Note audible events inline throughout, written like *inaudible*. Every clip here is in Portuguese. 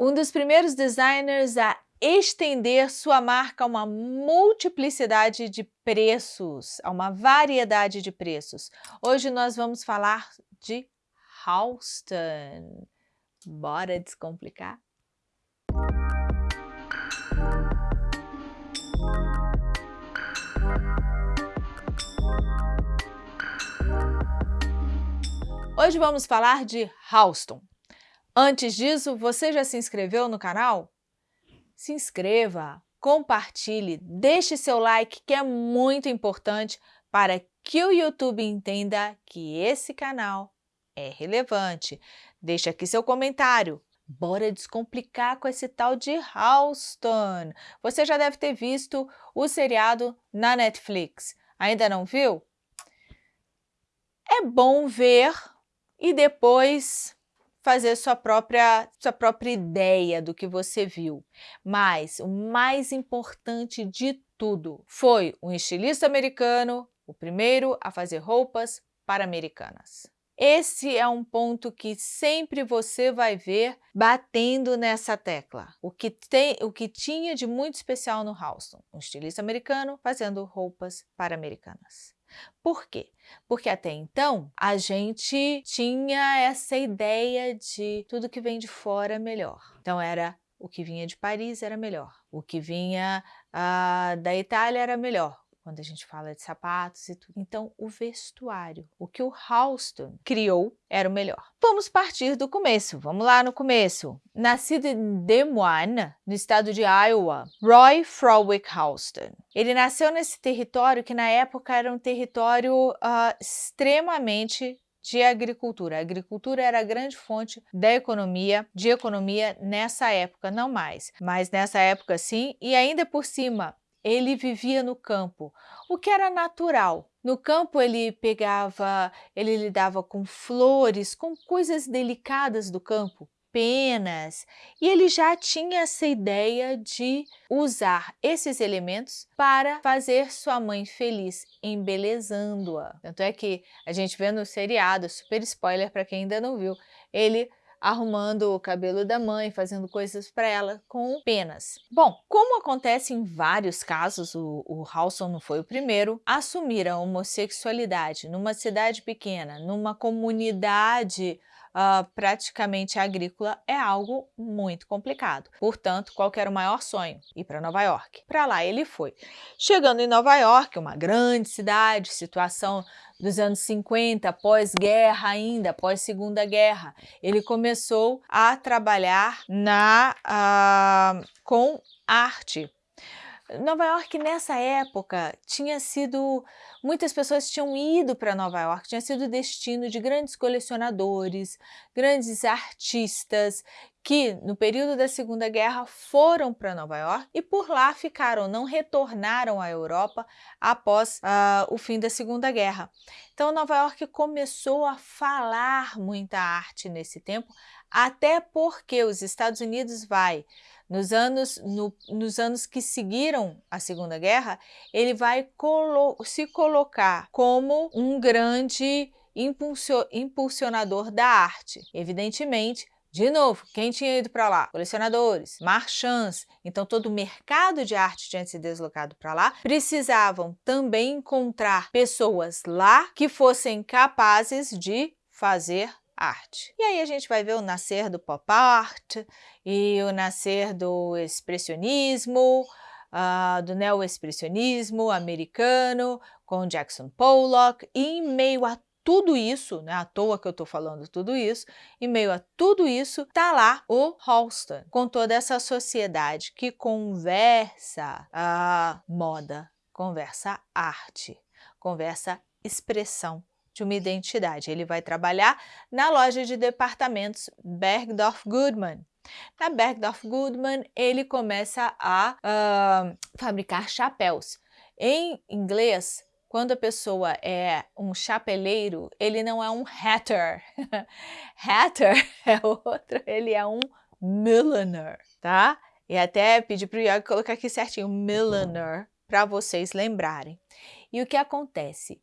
um dos primeiros designers a estender sua marca a uma multiplicidade de preços, a uma variedade de preços. Hoje nós vamos falar de Halston. Bora descomplicar? Hoje vamos falar de Halston. Antes disso, você já se inscreveu no canal? se inscreva, compartilhe, deixe seu like que é muito importante para que o YouTube entenda que esse canal é relevante. Deixe aqui seu comentário. Bora descomplicar com esse tal de Halston. Você já deve ter visto o seriado na Netflix. Ainda não viu? É bom ver e depois fazer sua própria, sua própria ideia do que você viu. Mas o mais importante de tudo foi um estilista americano, o primeiro a fazer roupas para americanas. Esse é um ponto que sempre você vai ver batendo nessa tecla. O que, tem, o que tinha de muito especial no Halston? Um estilista americano fazendo roupas para americanas. Por quê? Porque até então a gente tinha essa ideia de tudo que vem de fora é melhor. Então era o que vinha de Paris era melhor, o que vinha uh, da Itália era melhor, quando a gente fala de sapatos e tudo. Então, o vestuário, o que o Halston criou era o melhor. Vamos partir do começo, vamos lá no começo. Nascido em Des Moines, no estado de Iowa, Roy Frolick Halston. Ele nasceu nesse território que na época era um território uh, extremamente de agricultura. A agricultura era a grande fonte da economia, de economia nessa época, não mais, mas nessa época sim, e ainda por cima ele vivia no campo, o que era natural. No campo ele pegava, ele lidava com flores, com coisas delicadas do campo, penas, e ele já tinha essa ideia de usar esses elementos para fazer sua mãe feliz, embelezando-a. Tanto é que a gente vê no seriado, super spoiler para quem ainda não viu, ele arrumando o cabelo da mãe, fazendo coisas para ela com penas. Bom, como acontece em vários casos, o, o Halson não foi o primeiro, assumir a homossexualidade numa cidade pequena, numa comunidade uh, praticamente agrícola é algo muito complicado. Portanto, qual era o maior sonho? Ir para Nova York. Para lá ele foi. Chegando em Nova York, uma grande cidade, situação dos anos 50, pós-guerra ainda, pós-segunda guerra, ele começou a trabalhar na, uh, com arte, Nova York nessa época tinha sido, muitas pessoas tinham ido para Nova York, tinha sido destino de grandes colecionadores, grandes artistas que no período da Segunda Guerra foram para Nova York e por lá ficaram, não retornaram à Europa após uh, o fim da Segunda Guerra. Então Nova York começou a falar muita arte nesse tempo, até porque os Estados Unidos vai nos anos, no, nos anos que seguiram a Segunda Guerra, ele vai colo se colocar como um grande impulsionador da arte. Evidentemente, de novo, quem tinha ido para lá? Colecionadores, marchands. Então, todo o mercado de arte tinha se deslocado para lá. Precisavam também encontrar pessoas lá que fossem capazes de fazer arte. E aí a gente vai ver o nascer do pop art e o nascer do expressionismo, uh, do neo-expressionismo americano, com Jackson Pollock, e em meio a tudo isso, né, à toa que eu estou falando tudo isso, em meio a tudo isso, tá lá o Halston, com toda essa sociedade que conversa a moda, conversa arte, conversa expressão de uma identidade. Ele vai trabalhar na loja de departamentos Bergdorf Goodman. Na Bergdorf Goodman, ele começa a uh, fabricar chapéus. Em inglês, quando a pessoa é um chapeleiro, ele não é um hatter. *laughs* hatter é outro, ele é um milliner, tá? E até pedi para o Yogi colocar aqui certinho, milliner, para vocês lembrarem. E o que acontece?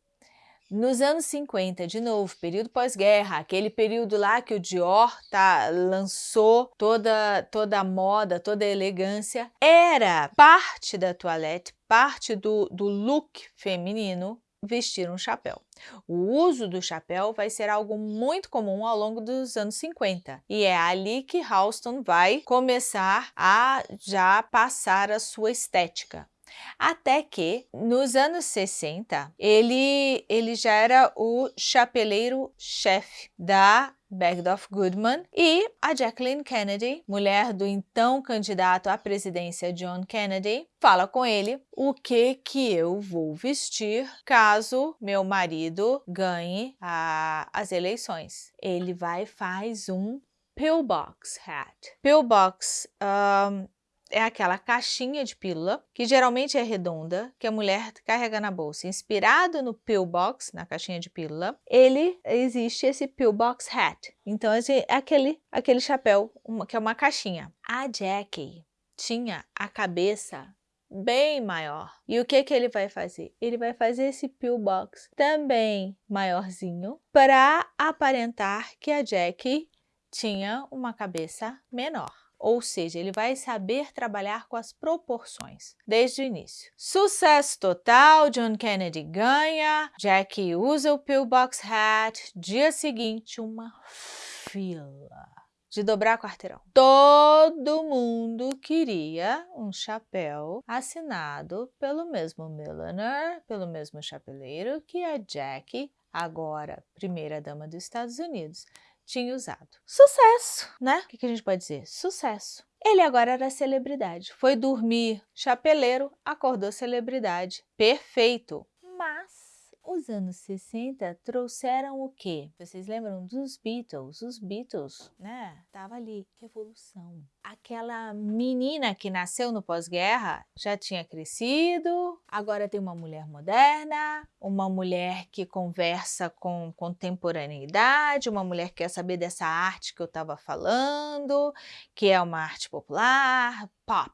Nos anos 50, de novo, período pós-guerra, aquele período lá que o Dior tá, lançou toda, toda a moda, toda a elegância, era parte da toilette, parte do, do look feminino vestir um chapéu. O uso do chapéu vai ser algo muito comum ao longo dos anos 50 e é ali que Halston vai começar a já passar a sua estética. Até que, nos anos 60, ele, ele já era o chapeleiro-chefe da Bergdorf Goodman e a Jacqueline Kennedy, mulher do então candidato à presidência John Kennedy, fala com ele o que que eu vou vestir caso meu marido ganhe a, as eleições. Ele vai e faz um pillbox hat. Pillbox um, é aquela caixinha de pílula, que geralmente é redonda, que a mulher carrega na bolsa. Inspirado no pillbox, na caixinha de pílula, ele existe esse pillbox hat. Então, é aquele, aquele chapéu, uma, que é uma caixinha. A Jackie tinha a cabeça bem maior. E o que que ele vai fazer? Ele vai fazer esse pillbox também maiorzinho para aparentar que a Jackie tinha uma cabeça menor. Ou seja, ele vai saber trabalhar com as proporções desde o início. Sucesso total, John Kennedy ganha, Jackie usa o pillbox hat, dia seguinte uma fila de dobrar quarteirão. Todo mundo queria um chapéu assinado pelo mesmo milliner, pelo mesmo chapeleiro que a Jackie, agora primeira dama dos Estados Unidos, tinha usado. Sucesso, né? O que, a gente pode dizer? Sucesso. Ele agora era celebridade. Foi dormir chapeleiro, acordou celebridade. Perfeito. Mas os anos 60 trouxeram o quê? Vocês lembram dos Beatles? Os Beatles, né? Tava ali, revolução. Aquela menina que nasceu no pós-guerra já tinha crescido, agora tem uma mulher moderna, uma mulher que conversa com contemporaneidade, uma mulher que quer saber dessa arte que eu estava falando, que é uma arte popular, pop,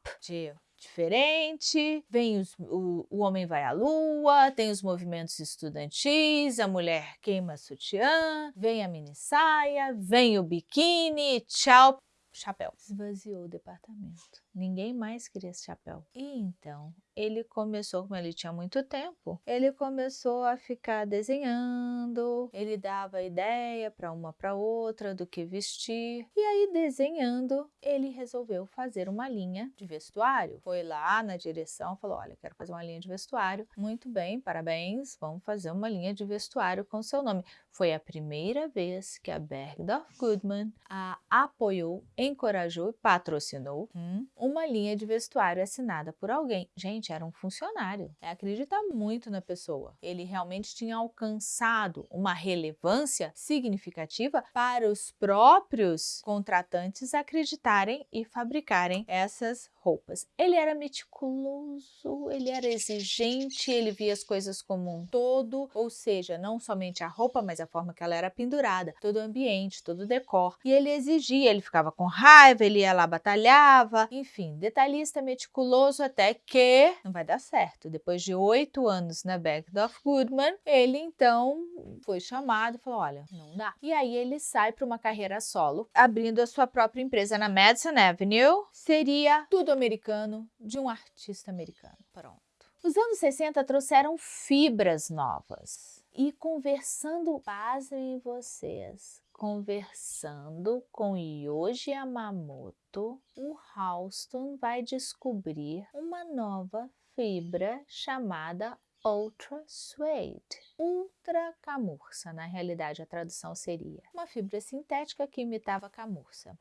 diferente, vem os, o, o homem vai à lua, tem os movimentos estudantis, a mulher queima sutiã, vem a mini saia, vem o biquíni, tchau, chapéu. Esvaziou o departamento. Ninguém mais queria esse chapéu. E então, ele começou, como ele tinha muito tempo, ele começou a ficar desenhando, ele dava ideia para uma para outra do que vestir. E aí, desenhando, ele resolveu fazer uma linha de vestuário. Foi lá na direção, falou, olha, quero fazer uma linha de vestuário. Muito bem, parabéns, vamos fazer uma linha de vestuário com seu nome. Foi a primeira vez que a Bergdorf Goodman a apoiou, encorajou e patrocinou hum, uma linha de vestuário assinada por alguém. Gente, era um funcionário. É acreditar muito na pessoa. Ele realmente tinha alcançado uma relevância significativa para os próprios contratantes acreditarem e fabricarem essas roupas. Ele era meticuloso, ele era exigente, ele via as coisas como um todo, ou seja, não somente a roupa, mas a forma que ela era pendurada, todo o ambiente, todo o decor. E ele exigia, ele ficava com raiva, ele ia lá, batalhava, enfim, detalhista, meticuloso, até que não vai dar certo. Depois de oito anos na Bergdorf Goodman, ele então foi chamado e falou, olha, não dá. E aí ele sai para uma carreira solo, abrindo a sua própria empresa na Madison Avenue. Seria tudo americano de um artista americano. Pronto. Os anos 60 trouxeram fibras novas. E conversando, pasmem vocês, conversando com Yoji Yamamoto, o Halston vai descobrir uma nova fibra chamada Ultra Suede. Ultra camurça, na realidade a tradução seria. Uma fibra sintética que imitava a camurça.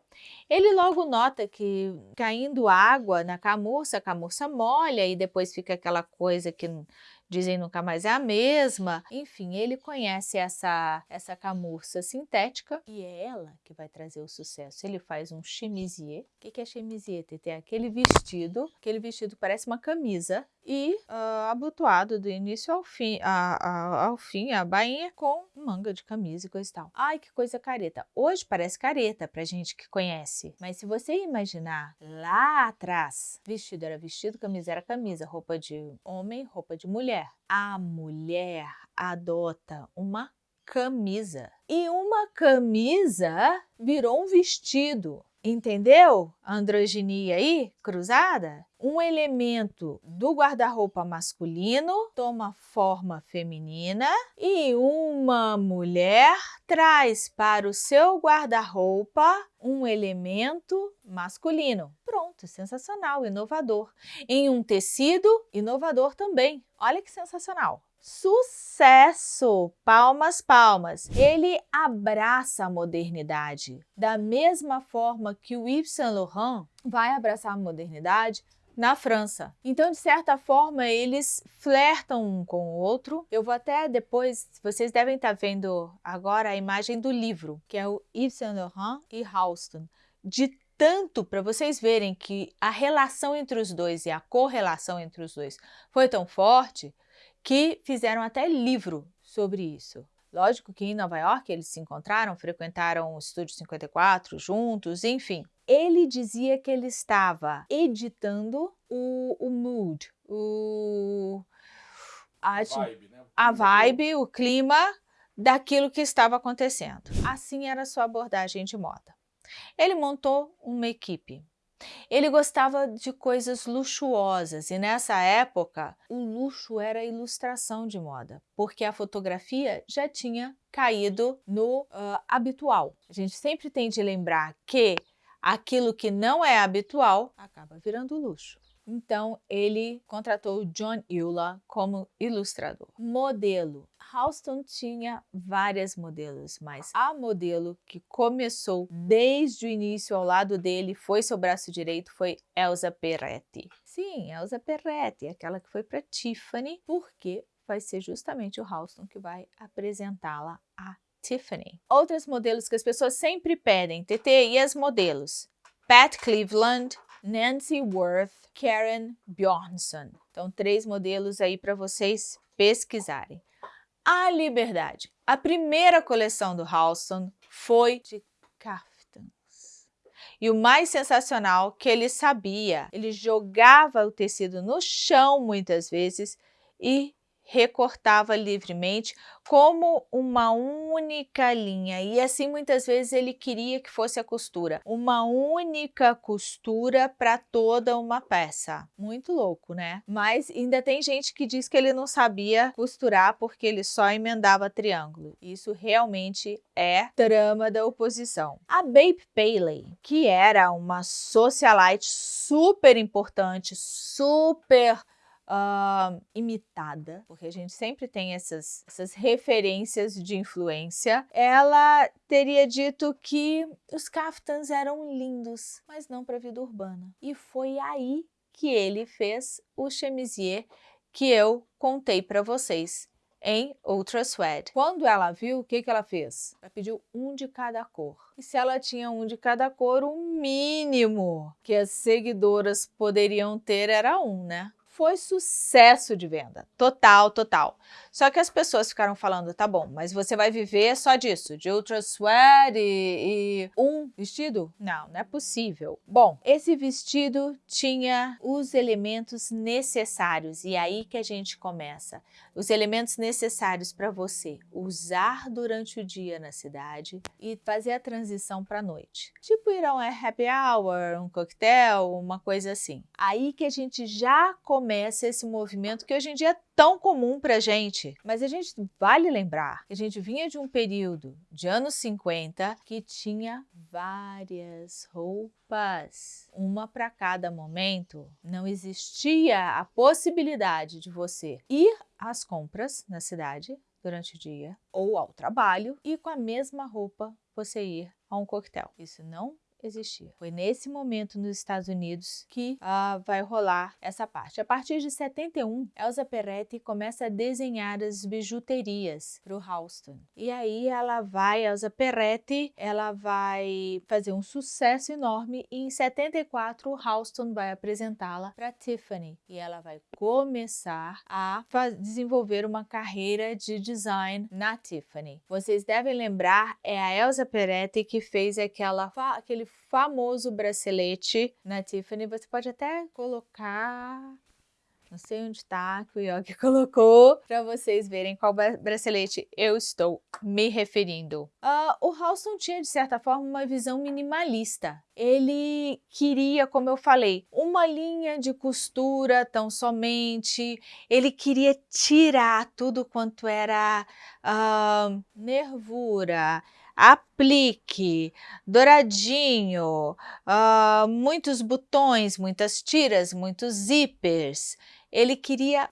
Ele logo nota que caindo água na camurça, a camurça molha e depois fica aquela coisa que dizem nunca mais é a mesma. Enfim, ele conhece essa, essa camurça sintética e é ela que vai trazer o sucesso. Ele faz um chemisier. O que é chemisier? Tem aquele vestido, aquele vestido parece uma camisa e uh, abotoado do início ao fim, a, a, ao fim, a bainha com manga de camisa e coisa e tal. Ai, que coisa careta. Hoje parece careta pra gente que conhece, mas se você imaginar lá atrás, vestido era vestido, camisa era camisa, roupa de homem, roupa de mulher. A mulher adota uma camisa. E uma camisa virou um vestido. Entendeu? A androginia aí, cruzada? Um elemento do guarda-roupa masculino toma forma feminina e uma mulher traz para o seu guarda-roupa um elemento masculino. Pronto, sensacional, inovador. Em um tecido, inovador também. Olha que sensacional. Sucesso! Palmas, palmas! Ele abraça a modernidade. Da mesma forma que o Yves Saint Laurent vai abraçar a modernidade na França. Então, de certa forma, eles flertam um com o outro. Eu vou até depois, vocês devem estar vendo agora a imagem do livro, que é o Yves Saint Laurent e Halston. De tanto para vocês verem que a relação entre os dois e a correlação entre os dois foi tão forte que fizeram até livro sobre isso. Lógico que em Nova York eles se encontraram, frequentaram o Estúdio 54 juntos, enfim. Ele dizia que ele estava editando o, o mood, o, a, vibe, né? a vibe, o clima daquilo que estava acontecendo. Assim era a sua abordagem de moda. Ele montou uma equipe ele gostava de coisas luxuosas e nessa época o luxo era a ilustração de moda, porque a fotografia já tinha caído no uh, habitual. A gente sempre tem de lembrar que aquilo que não é habitual acaba virando luxo. Então, ele contratou John Eula como ilustrador. Modelo. Halston tinha várias modelos, mas a modelo que começou desde o início ao lado dele, foi seu braço direito, foi Elsa Peretti. Sim, Elsa Peretti, aquela que foi para Tiffany, porque vai ser justamente o Halston que vai apresentá-la a Tiffany. Outras modelos que as pessoas sempre pedem, TT, e as modelos? Pat Cleveland, Nancy Worth, Karen Bjornsson. Então, três modelos aí para vocês pesquisarem. A Liberdade. A primeira coleção do Halston foi de caftans. E o mais sensacional que ele sabia, ele jogava o tecido no chão muitas vezes e recortava livremente como uma única linha e assim muitas vezes ele queria que fosse a costura, uma única costura para toda uma peça. Muito louco, né? Mas ainda tem gente que diz que ele não sabia costurar porque ele só emendava triângulo. Isso realmente é trama da oposição. A Babe Paley, que era uma socialite super importante, super uh, imitada, porque a gente sempre tem essas, essas referências de influência, ela teria dito que os caftans eram lindos, mas não para a vida urbana. E foi aí que ele fez o chemisier que eu contei para vocês em Ultra Sweat. Quando ela viu, o que, que ela fez? Ela pediu um de cada cor. E se ela tinha um de cada cor, o mínimo que as seguidoras poderiam ter era um, né? Foi sucesso de venda, total, total. Só que as pessoas ficaram falando, tá bom, mas você vai viver só disso, de ultra sweat e, e um vestido? Não, não é possível. Bom, esse vestido tinha os elementos necessários e aí que a gente começa. Os elementos necessários para você usar durante o dia na cidade e fazer a transição para a noite. Tipo ir a um happy hour, um coquetel, uma coisa assim. Aí que a gente já começa esse movimento que hoje em dia é tão comum para gente. Mas a gente vale lembrar que a gente vinha de um período de anos 50 que tinha várias roupas, uma para cada momento. Não existia a possibilidade de você ir às compras na cidade durante o dia ou ao trabalho e com a mesma roupa você ir a um coquetel. Isso não existia. Foi nesse momento nos Estados Unidos que uh, vai rolar essa parte. A partir de 71, Elsa Peretti começa a desenhar as bijuterias para o Halston. E aí ela vai, Elsa Peretti, ela vai fazer um sucesso enorme e em 74 o Halston vai apresentá-la para Tiffany e ela vai começar a desenvolver uma carreira de design na Tiffany. Vocês devem lembrar, é a Elsa Peretti que fez aquela, aquele famoso bracelete na Tiffany. Você pode até colocar não sei onde está que o Yogi *laughs* colocou para vocês verem qual bracelete eu estou me referindo. Uh, o Halston tinha, de certa forma, uma visão minimalista. Ele queria, como eu falei, uma linha de costura tão somente. Ele queria tirar tudo quanto era uh, nervura, aplique, douradinho, uh, muitos botões, muitas tiras, muitos zippers. Ele queria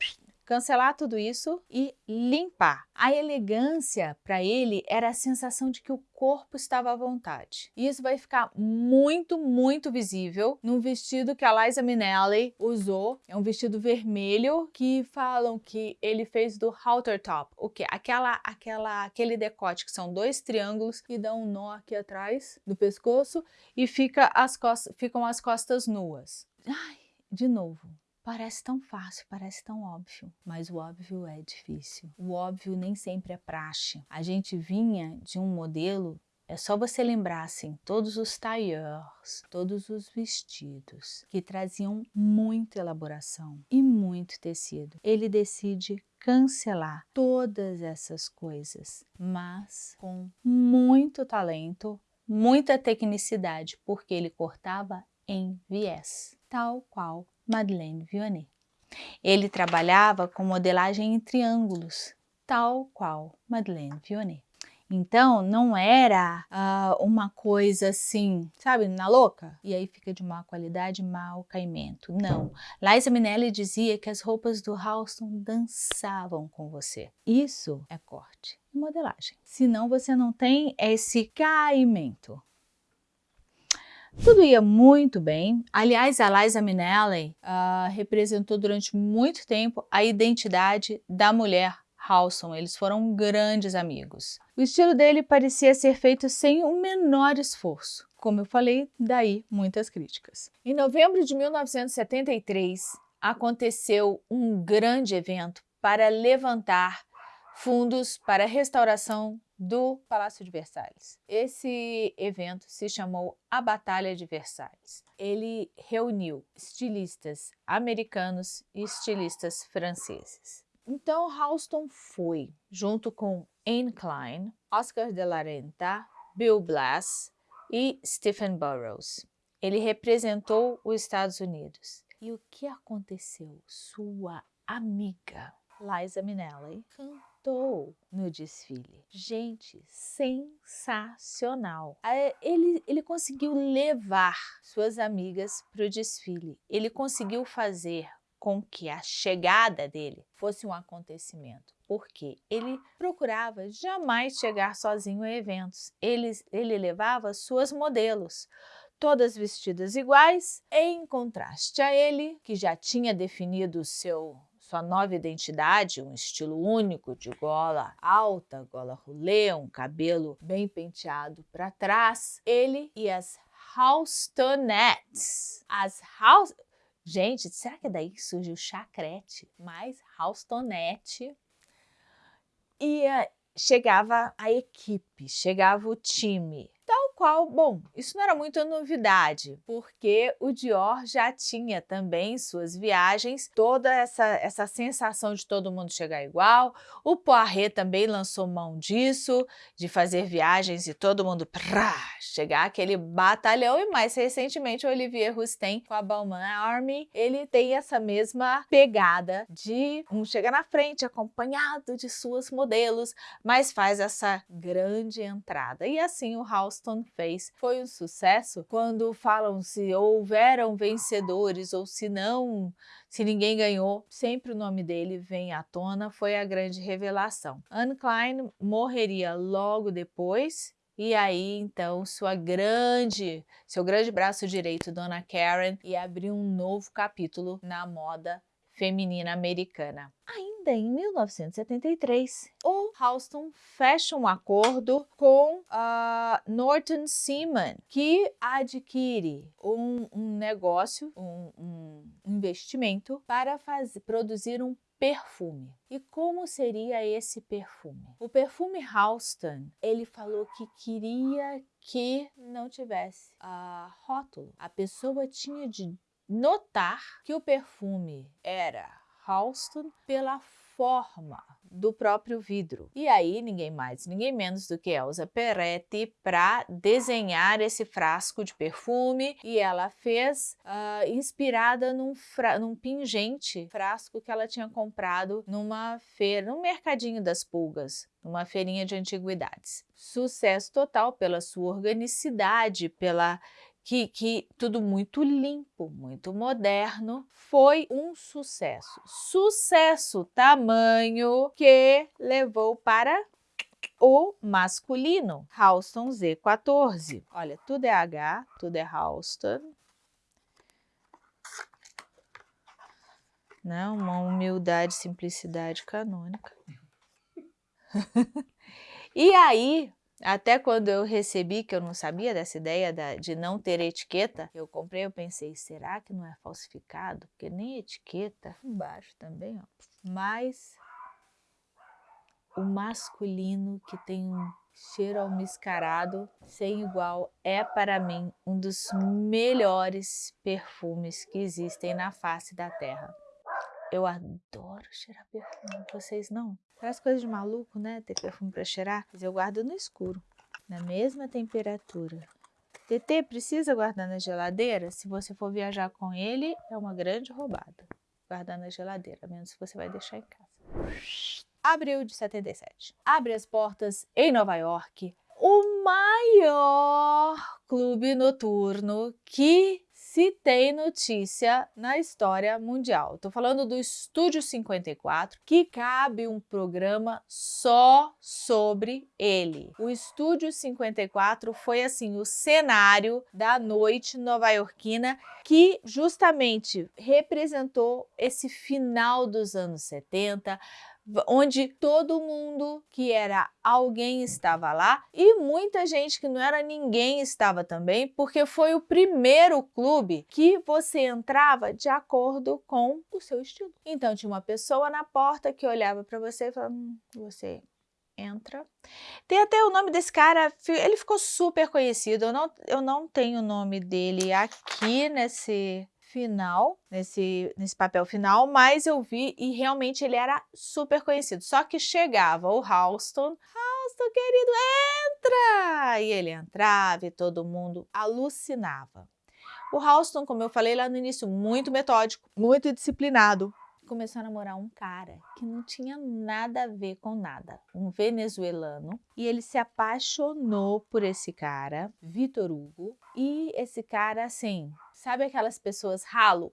cancelar tudo isso e limpar. A elegância para ele era a sensação de que o corpo estava à vontade. E isso vai ficar muito, muito visível num vestido que a Liza Minnelli usou. É um vestido vermelho que falam que ele fez do halter top. O que? Aquela, aquela, aquele decote que são dois triângulos que dão um nó aqui atrás do pescoço e fica as costas, ficam as costas nuas. Ai, de novo, Parece tão fácil, parece tão óbvio, mas o óbvio é difícil. O óbvio nem sempre é praxe. A gente vinha de um modelo é só você lembrar, assim, todos os tailleurs, todos os vestidos que traziam muita elaboração e muito tecido. Ele decide cancelar todas essas coisas, mas com muito talento, muita tecnicidade, porque ele cortava em viés, tal qual Madeleine Vionnet. Ele trabalhava com modelagem em triângulos, tal qual Madeleine Vionnet. Então, não era uh, uma coisa assim, sabe, na louca? E aí fica de má qualidade, mau caimento. Não. Liza Minnelli dizia que as roupas do Halston dançavam com você. Isso é corte e modelagem. Senão você não tem esse caimento. Tudo ia muito bem. Aliás, a Liza Minnelli uh, representou durante muito tempo a identidade da mulher Halson. Eles foram grandes amigos. O estilo dele parecia ser feito sem o menor esforço. Como eu falei, daí muitas críticas. Em novembro de 1973, aconteceu um grande evento para levantar fundos para a restauração do Palácio de Versalhes. Esse evento se chamou a Batalha de Versalhes. Ele reuniu estilistas americanos e estilistas franceses. Então, Halston foi, junto com Anne Klein, Oscar de la Renta, Bill Blass e Stephen Burrows. Ele representou os Estados Unidos. E o que aconteceu? Sua amiga, Liza Minnelli, cantou no desfile. Gente, sensacional. Ele, ele conseguiu levar suas amigas para o desfile. Ele conseguiu fazer com que a chegada dele fosse um acontecimento, porque ele procurava jamais chegar sozinho a eventos. Ele, ele levava suas modelos, todas vestidas iguais, em contraste a ele, que já tinha definido o seu sua nova identidade, um estilo único de gola alta, gola rolê, um cabelo bem penteado para trás, ele e as Halstonettes. As House... Gente, será que daí surgiu o chacrete? Mais Halstonette. E uh, chegava a equipe, chegava o time qual, bom, isso não era muita novidade, porque o Dior já tinha também suas viagens, toda essa, essa sensação de todo mundo chegar igual. O Poiré também lançou mão disso, de fazer viagens e todo mundo prá, chegar aquele batalhão. E mais recentemente o Olivier Rousteing com a Balmain Army, ele tem essa mesma pegada de um chega na frente acompanhado de suas modelos, mas faz essa grande entrada. E assim o Halston fez foi um sucesso quando falam se houveram vencedores ou se não, se ninguém ganhou, sempre o nome dele vem à tona, foi a grande revelação. Anne Klein morreria logo depois E aí, então, sua grande, seu grande braço direito, Dona Karen, ia abrir um novo capítulo na moda feminina americana. Ainda em 1973, o Halston fecha um acordo com a Norton Seaman, que adquire um, um negócio, um, um investimento para fazer, produzir um perfume. E como seria esse perfume? O perfume Halston, ele falou que queria que não tivesse a rótulo. A pessoa tinha de notar que o perfume era Halston pela forma do próprio vidro. E aí, ninguém mais, ninguém menos do que Elsa Peretti para desenhar esse frasco de perfume e ela fez uh, inspirada num, num pingente frasco que ela tinha comprado numa feira, num mercadinho das pulgas, numa feirinha de antiguidades. Sucesso total pela sua organicidade, pela que, que tudo muito limpo, muito moderno, foi um sucesso. Sucesso tamanho que levou para o masculino, Halston Z14. Olha, tudo é H, tudo é Halston. Né, uma humildade, simplicidade canônica. *laughs* e aí, até quando eu recebi, que eu não sabia dessa ideia da, de não ter etiqueta, eu comprei, eu pensei, será que não é falsificado? Porque nem etiqueta, embaixo também, ó. Mas o masculino que tem um cheiro almiscarado sem igual é para mim um dos melhores perfumes que existem na face da terra. Eu adoro cheirar perfume, vocês não? Parece coisa de maluco, né? Ter perfume para cheirar, mas eu guardo no escuro, na mesma temperatura. TT precisa guardar na geladeira? Se você for viajar com ele, é uma grande roubada. Guardar na geladeira, a menos que você vai deixar em casa. Abril de 77. Abre as portas em Nova York o maior clube noturno que se tem notícia na história mundial. Estou falando do Estúdio 54, que cabe um programa só sobre ele. O Estúdio 54 foi assim o cenário da noite nova-iorquina que justamente representou esse final dos anos 70, onde todo mundo que era alguém estava lá e muita gente que não era ninguém estava também, porque foi o primeiro clube que você entrava de acordo com o seu estilo. Então tinha uma pessoa na porta que olhava para você e falava, hum, você entra. Tem até o nome desse cara, ele ficou super conhecido, eu não, eu não tenho o nome dele aqui nesse final, nesse, nesse papel final, mas eu vi e realmente ele era super conhecido. Só que chegava o Halston, Halston querido, entra! E ele entrava e todo mundo alucinava. O Halston, como eu falei lá no início, muito metódico, muito disciplinado, começou a namorar um cara que não tinha nada a ver com nada, um venezuelano, e ele se apaixonou por esse cara, Vitor Hugo, e esse cara, assim, sabe aquelas pessoas ralo?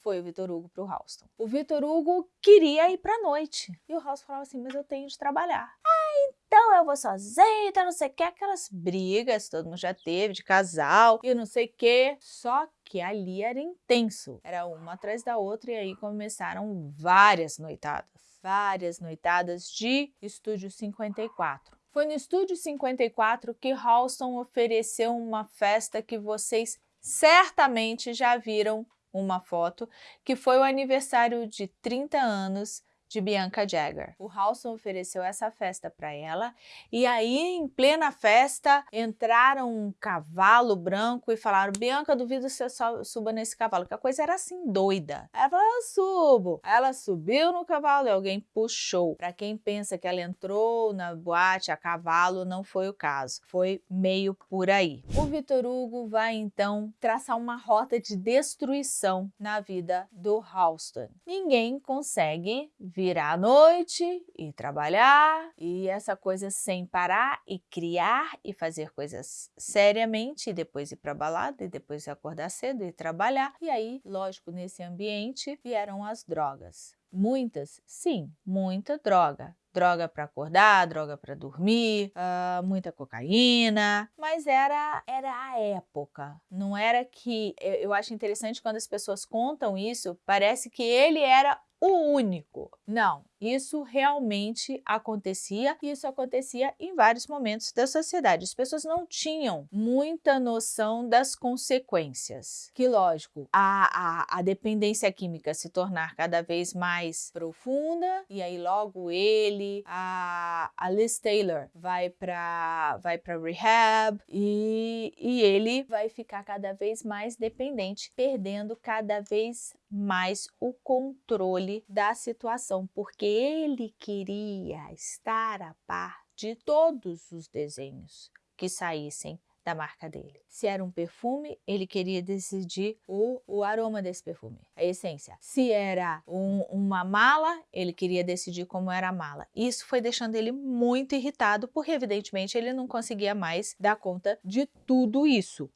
Foi o Vitor Hugo para o Halston. O Vitor Hugo queria ir para a noite, e o Halston falava assim, mas eu tenho de trabalhar. Ah, então eu vou sozinho, então não sei o que, aquelas brigas, todo mundo já teve, de casal, e não sei o que. Só que ali era intenso, era uma atrás da outra, e aí começaram várias noitadas. Várias noitadas de Estúdio 54. Foi no Estúdio 54 que Halston ofereceu uma festa que vocês certamente já viram uma foto, que foi o aniversário de 30 anos de Bianca Jagger. O Halston ofereceu essa festa para ela e aí em plena festa entraram um cavalo branco e falaram Bianca, duvido que você suba nesse cavalo, que a coisa era assim doida. Ela falou, eu subo. Ela subiu no cavalo e alguém puxou. Para quem pensa que ela entrou na boate a cavalo, não foi o caso. Foi meio por aí. O Vitor Hugo vai então traçar uma rota de destruição na vida do Halston. Ninguém consegue virar à noite e trabalhar e essa coisa sem parar e criar e fazer coisas seriamente e depois ir para balada e depois acordar cedo e trabalhar. E aí, lógico, nesse ambiente vieram as drogas. Muitas, sim, muita droga. droga para acordar, droga para dormir, uh, muita cocaína, mas era, era a época, não era que, eu, eu acho interessante quando as pessoas contam isso, parece que ele era o único. Não, isso realmente acontecia e isso acontecia em vários momentos da sociedade. As pessoas não tinham muita noção das consequências. Que lógico, a, a, a dependência química se tornar cada vez mais profunda e aí logo ele, a, a Liz Taylor vai para vai para rehab e, e ele vai ficar cada vez mais dependente, perdendo cada vez mais o controle da situação, porque ele queria estar a par de todos os desenhos que saíssem da marca dele. Se era um perfume, ele queria decidir o, o aroma desse perfume, a essência. Se era um, uma mala, ele queria decidir como era a mala. Isso foi deixando ele muito irritado, porque evidentemente ele não conseguia mais dar conta de tudo isso.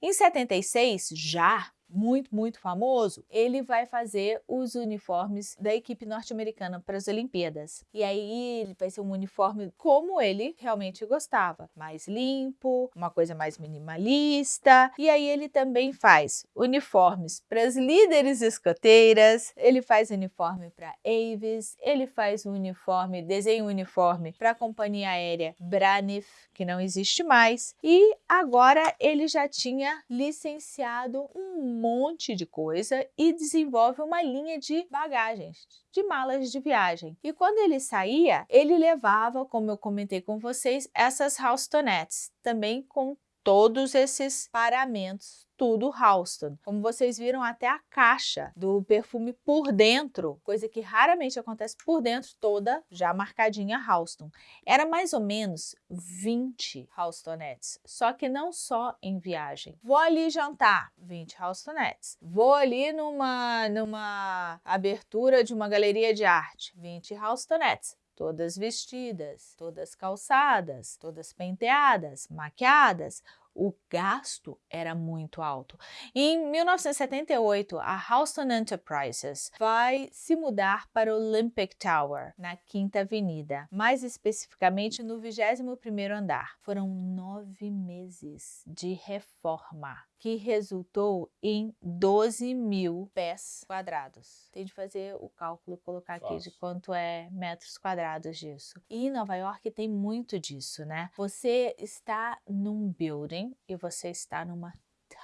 Em 76, já muito, muito famoso, ele vai fazer os uniformes da equipe norte-americana para as Olimpíadas. E aí vai ser um uniforme como ele realmente gostava, mais limpo, uma coisa mais minimalista. E aí ele também faz uniformes para as líderes escoteiras, ele faz uniforme para Avis, ele faz um uniforme, desenha um uniforme para a companhia aérea Braniff, que não existe mais. E agora ele já tinha licenciado um monte de coisa e desenvolve uma linha de bagagens, de malas de viagem. E quando ele saía, ele levava, como eu comentei com vocês, essas houstonettes, também com todos esses paramentos tudo Halston. Como vocês viram, até a caixa do perfume por dentro, coisa que raramente acontece por dentro, toda já marcadinha Halston. Era mais ou menos 20 Halstonettes, só que não só em viagem. Vou ali jantar, 20 Halstonettes. Vou ali numa, numa abertura de uma galeria de arte, 20 Halstonettes todas vestidas, todas calçadas, todas penteadas, maquiadas, o gasto era muito alto. Em 1978, a Houston Enterprises vai se mudar para o Olympic Tower, na Quinta Avenida, mais especificamente no 21º andar. Foram nove meses de reforma que resultou em 12 mil pés quadrados. Tem de fazer o cálculo, colocar aqui de quanto é metros quadrados disso. E em Nova York tem muito disso, né? Você está num building e você está numa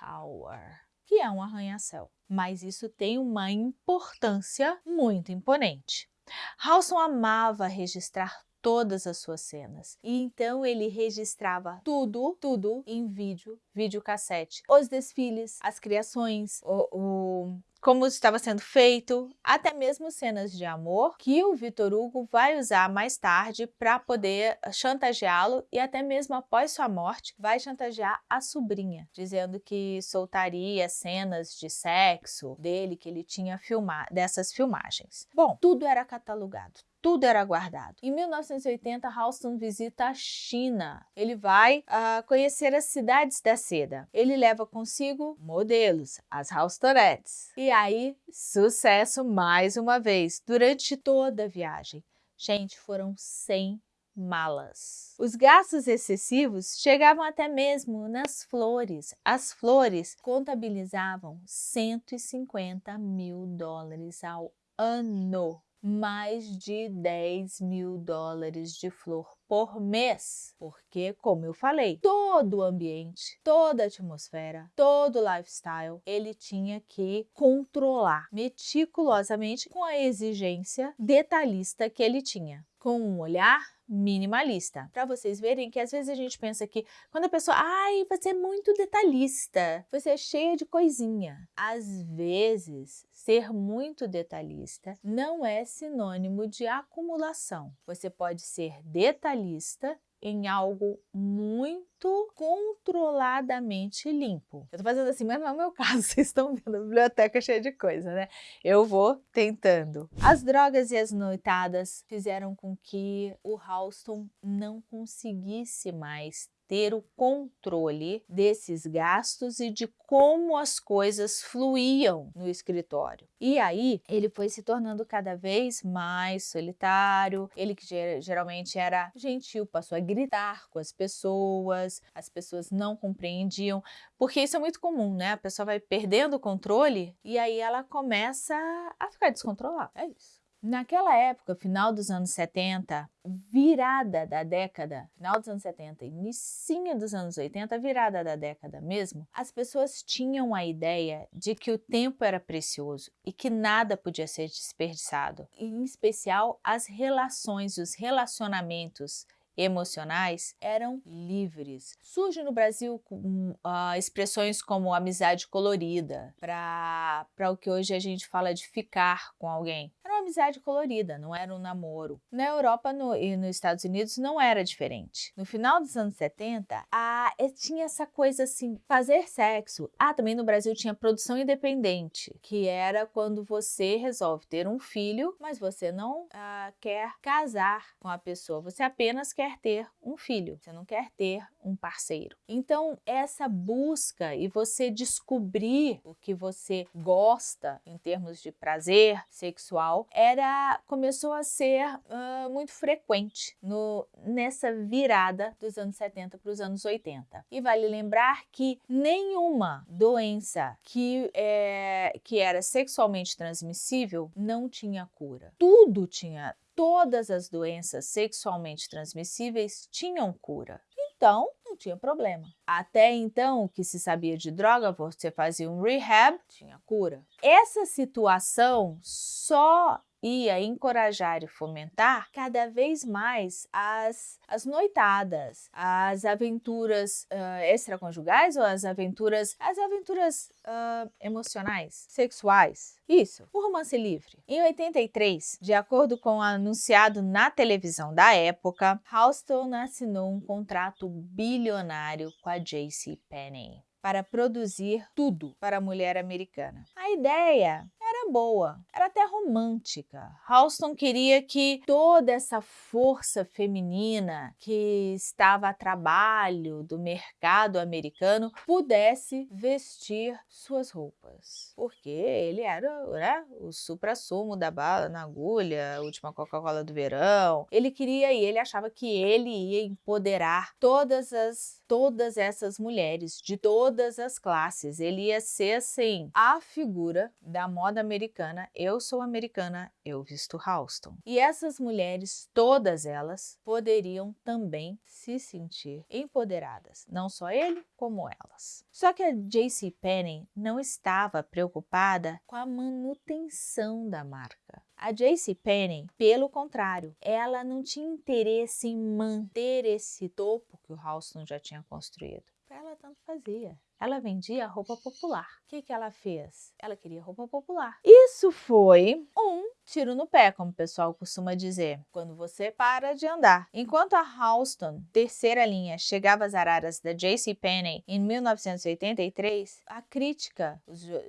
tower, que é um arranha-céu. Mas isso tem uma importância muito imponente. Halson amava registrar todas as suas cenas. E então ele registrava tudo, tudo em vídeo, videocassete. Os desfiles, as criações, o, o como estava sendo feito, até mesmo cenas de amor que o Vitor Hugo vai usar mais tarde para poder chantageá-lo e até mesmo após sua morte vai chantagear a sobrinha, dizendo que soltaria cenas de sexo dele que ele tinha filmado dessas filmagens. Bom, tudo era catalogado, tudo era guardado. Em 1980, Halston visita a China. Ele vai uh, conhecer as cidades da seda. Ele leva consigo modelos, as Halstonettes. E aí, sucesso mais uma vez, durante toda a viagem. Gente, foram 100 malas. Os gastos excessivos chegavam até mesmo nas flores. As flores contabilizavam 150 mil dólares ao ano mais de 10 mil dólares de flor por mês, porque, como eu falei, todo o ambiente, toda a atmosfera, todo o lifestyle, ele tinha que controlar meticulosamente com a exigência detalhista que ele tinha, com um olhar minimalista. Para vocês verem que às vezes a gente pensa que quando a pessoa, ai, você é muito detalhista, você é cheia de coisinha. Às vezes, ser muito detalhista não é sinônimo de acumulação. Você pode ser detalhista em algo muito controladamente limpo. Eu tô fazendo assim, mas não é o meu *laughs* caso, vocês estão vendo a biblioteca cheia de coisa, né? Eu vou tentando. As drogas e as noitadas fizeram com que o Halston não conseguisse mais ter o controle desses gastos e de como as coisas fluíam no escritório. E aí ele foi se tornando cada vez mais solitário, ele que geralmente era gentil passou a gritar com as pessoas, as pessoas não compreendiam, porque isso é muito comum, né? A pessoa vai perdendo o controle e aí ela começa a ficar descontrolada, é isso. Naquela época, final dos anos 70, virada da década, final dos anos 70, início dos anos 80, virada da década mesmo, as pessoas tinham a ideia de que o tempo era precioso e que nada podia ser desperdiçado, em especial as relações, os relacionamentos emocionais eram livres. Surge no Brasil uh, expressões como amizade colorida, para o que hoje a gente fala de ficar com alguém. Era amizade colorida, não era um namoro. Na Europa no, e nos Estados Unidos não era diferente. No final dos anos 70, a, tinha essa coisa assim, fazer sexo. Ah, também no Brasil tinha produção independente, que era quando você resolve ter um filho, mas você não uh, quer casar com a pessoa, você apenas quer ter um filho, você não quer ter um parceiro. Então, essa busca e você descobrir o que você gosta em termos de prazer sexual era começou a ser uh, muito frequente no, nessa virada dos anos 70 para os anos 80. E vale lembrar que nenhuma doença que, é, que era sexualmente transmissível não tinha cura. Tudo tinha todas as doenças sexualmente transmissíveis tinham cura. Então, não tinha problema. Até então, o que se sabia de droga, você fazia um rehab, tinha cura. Essa situação só ia encorajar e fomentar cada vez mais as, as noitadas, as aventuras uh, extraconjugais ou as aventuras, as aventuras uh, emocionais, sexuais. Isso, o romance livre. Em 83, de acordo com o anunciado na televisão da época, Halston assinou um contrato bilionário com a J.C. Penney para produzir tudo para a mulher americana. A ideia era boa, era até romântica. Halston queria que toda essa força feminina que estava a trabalho do mercado americano pudesse vestir suas roupas, porque ele era né, o supra-sumo da bala na agulha, última Coca-Cola do verão. Ele queria e ele achava que ele ia empoderar todas as todas essas mulheres de todas as classes. Ele ia ser assim a figura da moda americana, eu sou americana, eu visto Halston. E essas mulheres, todas elas, poderiam também se sentir empoderadas, não só ele, como elas. Só que a J.C. Penney não estava preocupada com a manutenção da marca. A J.C. Penney, pelo contrário, ela não tinha interesse em manter esse topo que o Halston já tinha construído. Para ela tanto fazia. Ela vendia roupa popular. O que, que ela fez? Ela queria roupa popular. Isso foi um tiro no pé, como o pessoal costuma dizer, quando você para de andar. Enquanto a Halston, terceira linha, chegava às araras da J.C. Penney em 1983, a crítica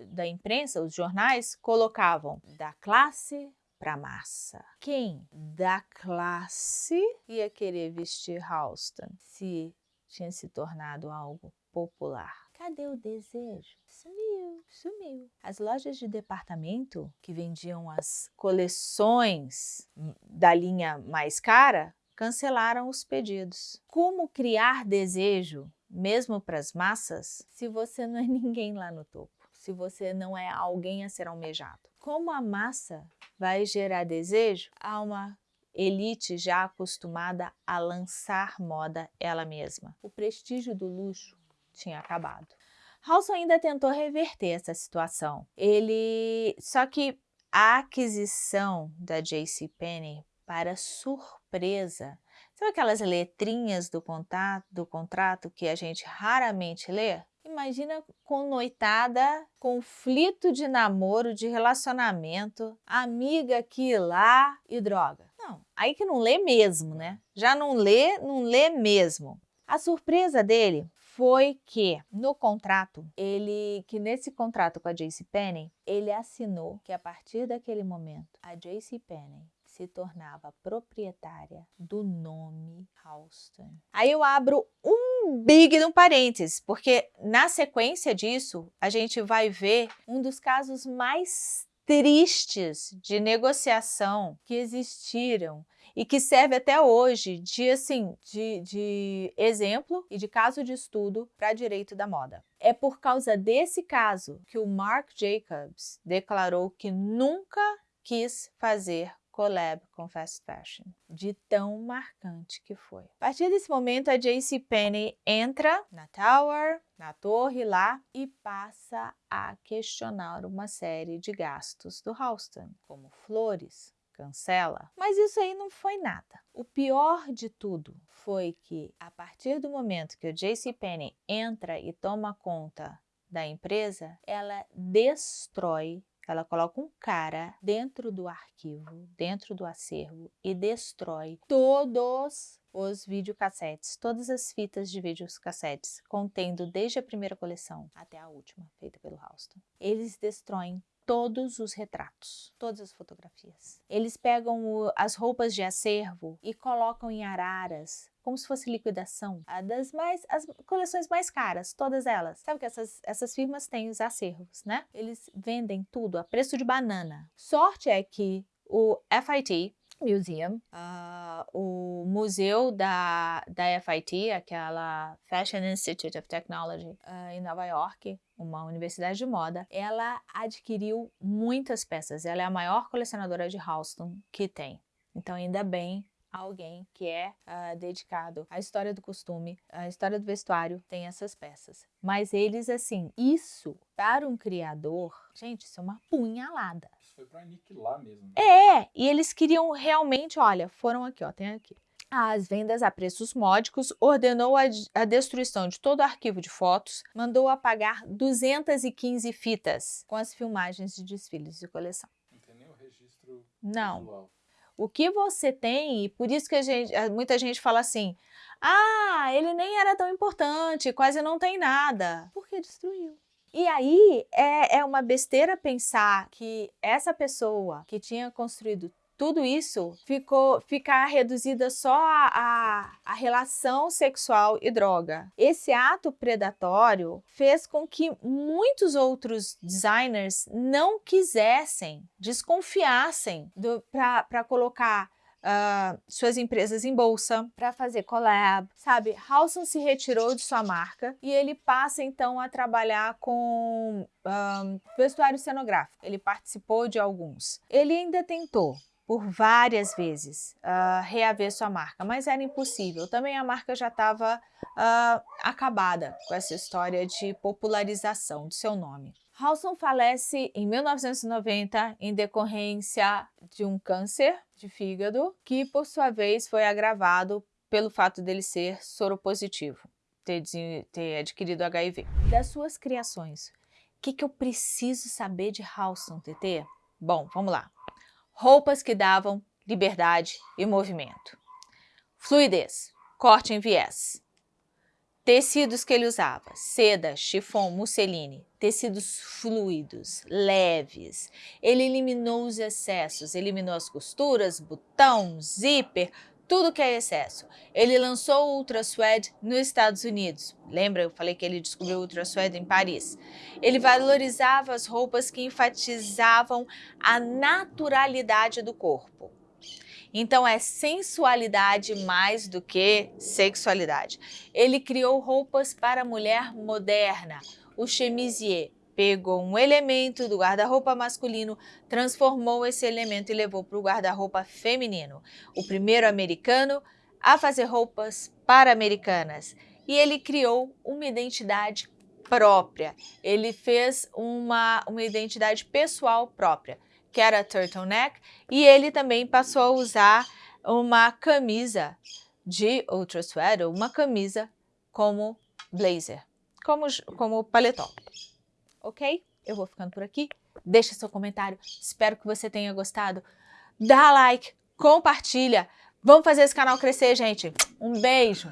da imprensa, os jornais, colocavam da classe para massa. Quem da classe ia querer vestir Halston se tinha se tornado algo popular? Cadê o desejo? Sumiu, sumiu. As lojas de departamento que vendiam as coleções da linha mais cara cancelaram os pedidos. Como criar desejo, mesmo para as massas, se você não é ninguém lá no topo? Se você não é alguém a ser almejado? Como a massa vai gerar desejo a uma elite já acostumada a lançar moda ela mesma? O prestígio do luxo tinha acabado. Halson ainda tentou reverter essa situação. Ele, só que a aquisição da J.C. Penney, para surpresa, sabe aquelas letrinhas do contrato, do contrato que a gente raramente lê? Imagina com noitada, conflito de namoro, de relacionamento, amiga aqui e lá e droga. Não, aí que não lê mesmo, né? Já não lê, não lê mesmo. A surpresa dele foi que no contrato, ele que nesse contrato com a JC Penney, ele assinou que a partir daquele momento a JC Penney se tornava proprietária do nome Halston. Aí eu abro um big no parênteses, porque na sequência disso, a gente vai ver um dos casos mais tristes de negociação que existiram e que serve até hoje de, assim, de, de exemplo e de caso de estudo para direito da moda. É por causa desse caso que o Marc Jacobs declarou que nunca quis fazer collab com fast fashion, de tão marcante que foi. A partir desse momento, a JCPenney entra na Tower, na torre lá, e passa a questionar uma série de gastos do Halston, como flores, cancela. Mas isso aí não foi nada. O pior de tudo foi que, a partir do momento que o JCPenney entra e toma conta da empresa, ela destrói ela coloca um cara dentro do arquivo, dentro do acervo e destrói todos os videocassetes, todas as fitas de videocassetes, contendo desde a primeira coleção até a última, feita pelo Halston. Eles destroem todos os retratos, todas as fotografias. Eles pegam o, as roupas de acervo e colocam em araras, como se fosse liquidação, das mais, as coleções mais caras, todas elas. Sabe que essas, essas firmas têm os acervos, né? Eles vendem tudo a preço de banana. Sorte é que o FIT, Museum, uh, o museu da, da FIT, aquela Fashion Institute of Technology uh, em Nova York, uma universidade de moda, ela adquiriu muitas peças. Ela é a maior colecionadora de Halston que tem. Então, ainda bem alguém que é uh, dedicado à história do costume, à história do vestuário, tem essas peças. Mas eles, assim, isso para um criador, gente, isso é uma punhalada. Isso foi para aniquilar mesmo. Né? É, e eles queriam realmente, olha, foram aqui, ó, tem aqui. As vendas a preços módicos, ordenou a, a destruição de todo o arquivo de fotos, mandou apagar 215 fitas com as filmagens de desfiles de coleção. Não tem nem o registro Não. visual. O que você tem, e por isso que a gente, muita gente fala assim, ah, ele nem era tão importante, quase não tem nada. Porque destruiu. E aí é, é uma besteira pensar que essa pessoa que tinha construído tudo isso ficou ficar reduzida só a, a, a, relação sexual e droga. Esse ato predatório fez com que muitos outros designers não quisessem, desconfiassem para colocar Uh, suas empresas em bolsa para fazer collab, sabe? Halson se retirou de sua marca e ele passa então a trabalhar com um, vestuário cenográfico. Ele participou de alguns. Ele ainda tentou por várias vezes uh, reaver sua marca, mas era impossível. Também a marca já estava uh, ah, acabada com essa história de popularização do seu nome. Halson falece em 1990 em decorrência de um câncer de fígado, que por sua vez foi agravado pelo fato dele ser soropositivo, ter, ter adquirido HIV. Das suas criações, o que, que eu preciso saber de Halson, TT? Bom, vamos lá roupas que davam liberdade e movimento. Fluidez, corte em viés. Tecidos que ele usava, seda, chiffon, musseline, tecidos fluidos, leves. Ele eliminou os excessos, eliminou as costuras, botão, zíper, tudo que é excesso. Ele lançou o Ultra Suede nos Estados Unidos. Lembra, eu falei que ele descobriu o Ultra Suede em Paris. Ele valorizava as roupas que enfatizavam a naturalidade do corpo. Então é sensualidade mais do que sexualidade. Ele criou roupas para a mulher moderna, o chemisier, pegou um elemento do guarda-roupa masculino, transformou esse elemento e levou para o guarda-roupa feminino. O primeiro americano a fazer roupas para americanas. E ele criou uma identidade própria. Ele fez uma, uma identidade pessoal própria, que era turtleneck, e ele também passou a usar uma camisa de ultra sweater, uma camisa como blazer, como, como paletó ok? Eu vou ficando por aqui. Deixa seu comentário. Espero que você tenha gostado. Dá like, compartilha. Vamos fazer esse canal crescer, gente. Um beijo.